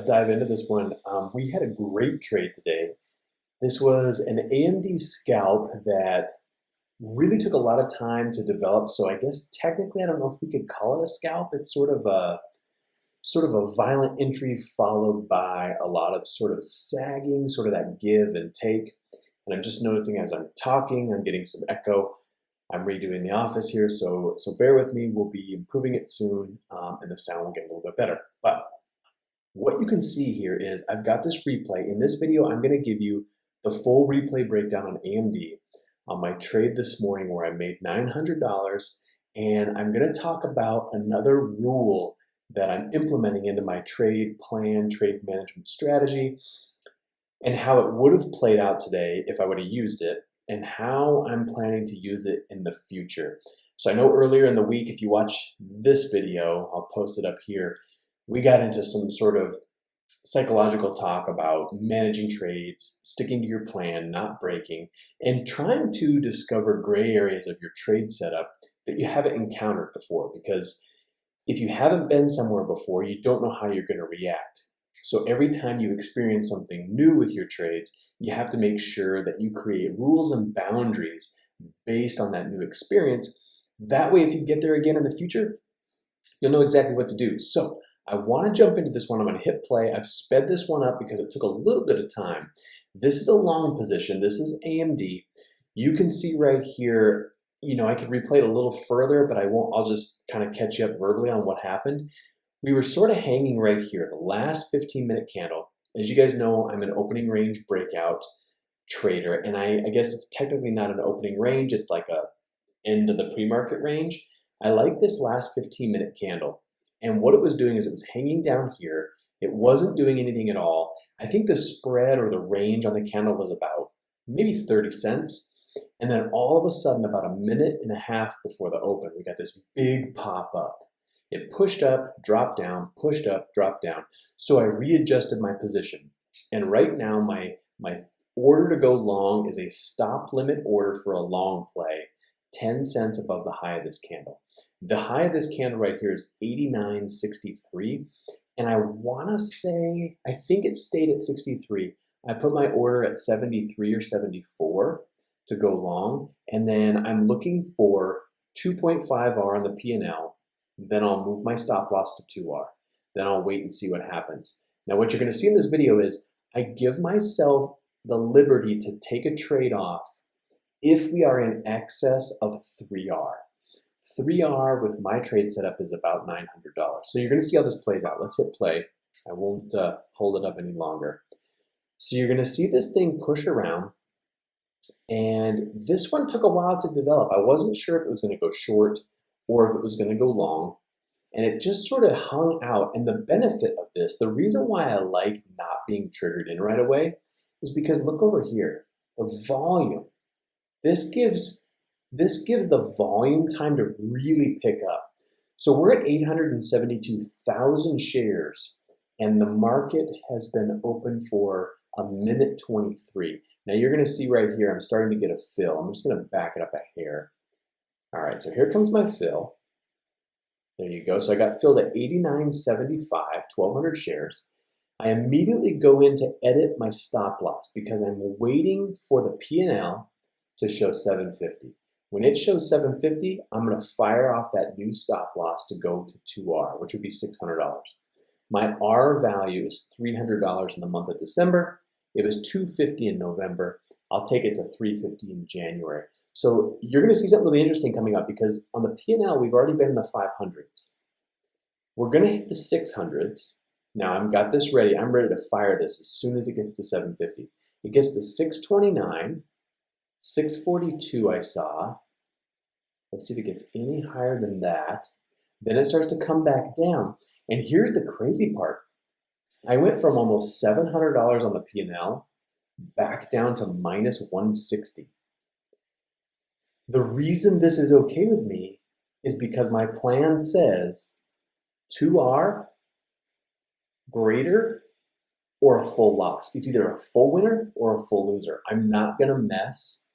let's dive into this one. Um, we had a great trade today. This was an AMD scalp that really took a lot of time to develop. So I guess technically, I don't know if we could call it a scalp. It's sort of a sort of a violent entry followed by a lot of sort of sagging, sort of that give and take. And I'm just noticing as I'm talking, I'm getting some echo. I'm redoing the office here, so so bear with me. We'll be improving it soon, um, and the sound will get a little bit better. But what you can see here is I've got this replay. In this video, I'm going to give you the full replay breakdown on AMD on my trade this morning where I made $900 and I'm going to talk about another rule that I'm implementing into my trade plan, trade management strategy, and how it would have played out today if I would have used it, and how I'm planning to use it in the future. So I know earlier in the week, if you watch this video, I'll post it up here, we got into some sort of psychological talk about managing trades, sticking to your plan, not breaking, and trying to discover gray areas of your trade setup that you haven't encountered before. Because if you haven't been somewhere before, you don't know how you're going to react. So every time you experience something new with your trades, you have to make sure that you create rules and boundaries based on that new experience. That way, if you get there again in the future, you'll know exactly what to do. So I want to jump into this one. I'm going to hit play. I've sped this one up because it took a little bit of time. This is a long position. This is AMD. You can see right here, you know, I could replay it a little further, but I won't. I'll just kind of catch you up verbally on what happened. We were sort of hanging right here, the last 15 minute candle. As you guys know, I'm an opening range breakout trader, and I, I guess it's technically not an opening range. It's like a end of the pre-market range. I like this last 15 minute candle. And what it was doing is it was hanging down here. It wasn't doing anything at all. I think the spread or the range on the candle was about maybe 30 cents. And then all of a sudden, about a minute and a half before the open, we got this big pop up. It pushed up, dropped down, pushed up, dropped down. So I readjusted my position. And right now, my, my order to go long is a stop limit order for a long play 10 cents above the high of this candle. The high of this candle right here is 89.63. And I want to say, I think it stayed at 63. I put my order at 73 or 74 to go long. And then I'm looking for 2.5R on the P&L. Then I'll move my stop loss to 2R. Then I'll wait and see what happens. Now what you're going to see in this video is I give myself the liberty to take a trade off if we are in excess of 3R. 3R with my trade setup is about $900. So you're going to see how this plays out. Let's hit play. I won't uh, hold it up any longer. So you're going to see this thing push around. And this one took a while to develop. I wasn't sure if it was going to go short or if it was going to go long. And it just sort of hung out. And the benefit of this, the reason why I like not being triggered in right away is because look over here. The volume this gives, this gives the volume time to really pick up. So we're at 872,000 shares and the market has been open for a minute 23. Now you're gonna see right here, I'm starting to get a fill. I'm just gonna back it up a hair. All right, so here comes my fill. There you go. So I got filled at 89.75, 1,200 shares. I immediately go in to edit my stop loss because I'm waiting for the P&L to show 750. When it shows 750, I'm to fire off that new stop loss to go to 2R, which would be $600. My R value is $300 in the month of December. It was 250 in November. I'll take it to 350 in January. So you're to see something really interesting coming up because on the P&L, we've already been in the 500s. We're to hit the 600s. Now I've got this ready. I'm ready to fire this as soon as it gets to 750. It gets to 629. 642 I saw. Let's see if it gets any higher than that. Then it starts to come back down. And here's the crazy part. I went from almost $700 on the P&L back down to minus 160. The reason this is okay with me is because my plan says 2R greater or a full loss. It's either a full winner or a full loser. I'm not going to mess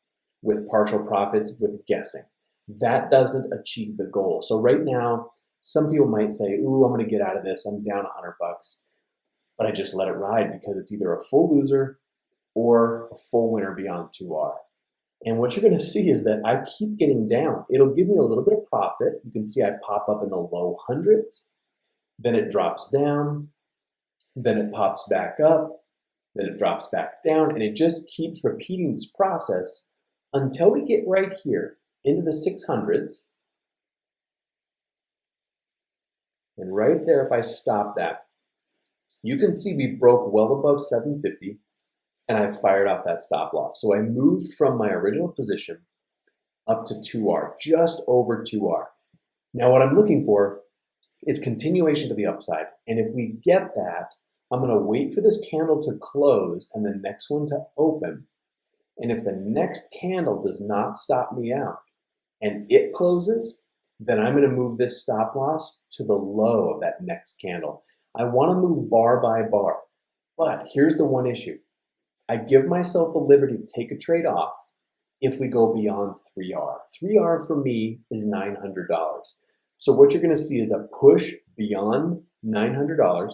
with partial profits with guessing. That doesn't achieve the goal. So right now, some people might say, ooh, I'm gonna get out of this, I'm down 100 bucks. but I just let it ride because it's either a full loser or a full winner beyond 2R. And what you're going to see is that I keep getting down. It'll give me a little bit of profit. You can see I pop up in the low hundreds, then it drops down, then it pops back up, then it drops back down, and it just keeps repeating this process until we get right here into the 600s. And right there, if I stop that, you can see we broke well above 750 and I fired off that stop loss. So I moved from my original position up to 2R, just over 2R. Now what I'm looking for is continuation to the upside. And if we get that, I'm gonna wait for this candle to close and the next one to open. And if the next candle does not stop me out and it closes, then I'm gonna move this stop loss to the low of that next candle. I wanna move bar by bar, but here's the one issue. I give myself the liberty to take a trade off if we go beyond 3R. 3R for me is $900. So what you're gonna see is a push beyond $900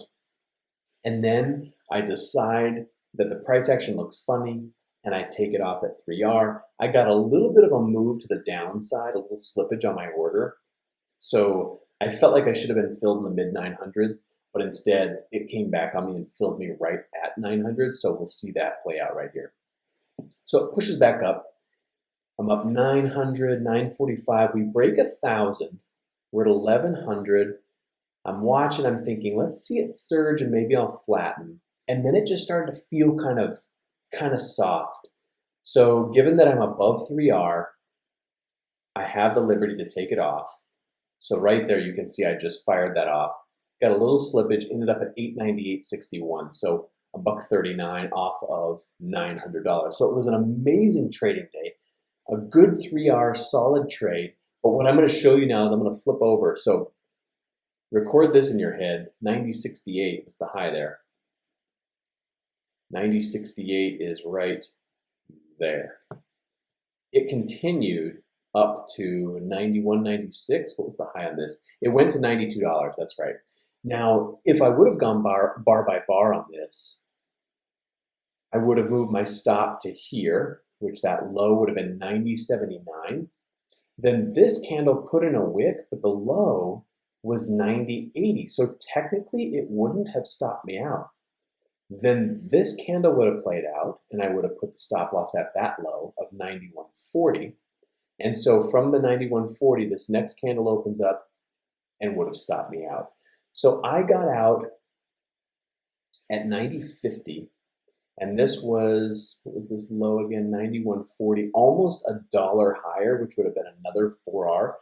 and then I decide that the price action looks funny and I take it off at 3R. I got a little bit of a move to the downside, a little slippage on my order. So I felt like I should have been filled in the mid 900s, but instead it came back on me and filled me right at 900. So we'll see that play out right here. So it pushes back up. I'm up 900, 945. We break a thousand. We're at 1100. I'm watching, I'm thinking, let's see it surge and maybe I'll flatten. And then it just started to feel kind of, kind of soft. So given that I'm above 3R, I have the liberty to take it off. So right there, you can see I just fired that off. Got a little slippage, ended up at 898.61. So a buck 39 off of $900. So it was an amazing trading day, a good 3R solid trade. But what I'm going to show you now is I'm going to flip over. So Record this in your head. 9068 is the high there. 9068 is right there. It continued up to 91.96. What was the high on this? It went to $92. That's right. Now, if I would have gone bar, bar by bar on this, I would have moved my stop to here, which that low would have been 90.79. Then this candle put in a wick, but the low was 90.80. So technically it wouldn't have stopped me out. Then this candle would have played out and I would have put the stop loss at that low of 91.40. And so from the 91.40, this next candle opens up and would have stopped me out. So I got out at 90.50 and this was, what was this low again? 91.40, almost a dollar higher, which would have been another 4R.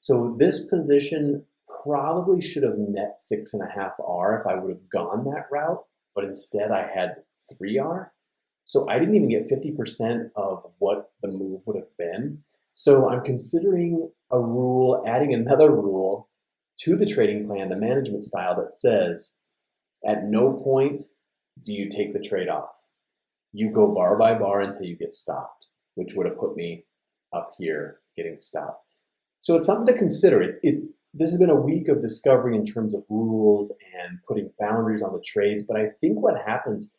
So this position probably should have net six and a half R if I would have gone that route, but instead I had three R. So I didn't even get 50% of what the move would have been. So I'm considering a rule, adding another rule to the trading plan, the management style that says, at no point do you take the trade off. You go bar by bar until you get stopped, which would have put me up here getting stopped. So it's something to consider. It's, it's this has been a week of discovery in terms of rules and putting boundaries on the trades. But I think what happens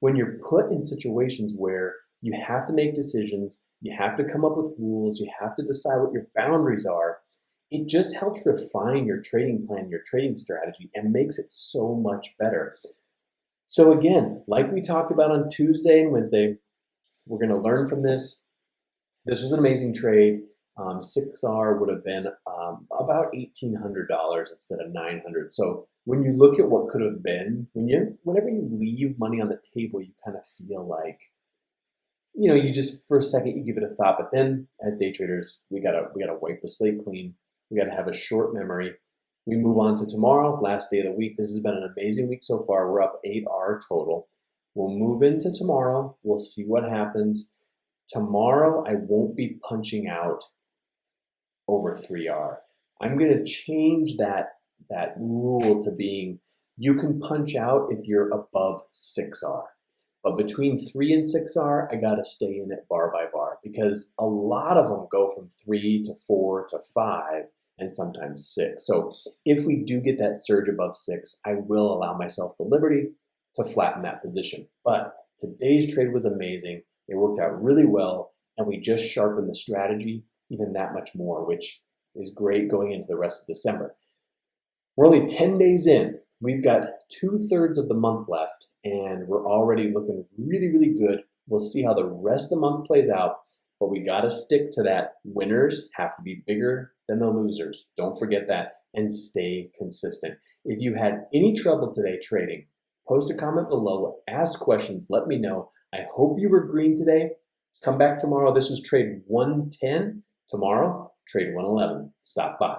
when you're put in situations where you have to make decisions, you have to come up with rules, you have to decide what your boundaries are, it just helps refine your trading plan, your trading strategy, and makes it so much better. So again, like we talked about on Tuesday and Wednesday, we're going to learn from this. This was an amazing trade. Um, 6R would have been um, about $1,800 instead of 900 So when you look at what could have been, when you, whenever you leave money on the table, you kind of feel like, you know, you just, for a second, you give it a thought, but then as day traders, we gotta, we gotta wipe the slate clean. We gotta have a short memory. We move on to tomorrow, last day of the week. This has been an amazing week so far. We're up 8R total. We'll move into tomorrow. We'll see what happens. Tomorrow, I won't be punching out over 3R. I'm going to change that, that rule to being you can punch out if you're above 6R. But between 3 and 6R, I got to stay in it bar by bar because a lot of them go from 3 to 4 to 5 and sometimes 6. So if we do get that surge above 6, I will allow myself the liberty to flatten that position. But today's trade was amazing. It worked out really well, and we just sharpened the strategy even that much more, which is great going into the rest of December. We're only 10 days in. We've got two thirds of the month left, and we're already looking really, really good. We'll see how the rest of the month plays out, but we got to stick to that. Winners have to be bigger than the losers. Don't forget that and stay consistent. If you had any trouble today trading, post a comment below, ask questions, let me know. I hope you were green today. Come back tomorrow. This was trade 110. Tomorrow, trade 111. Stop by.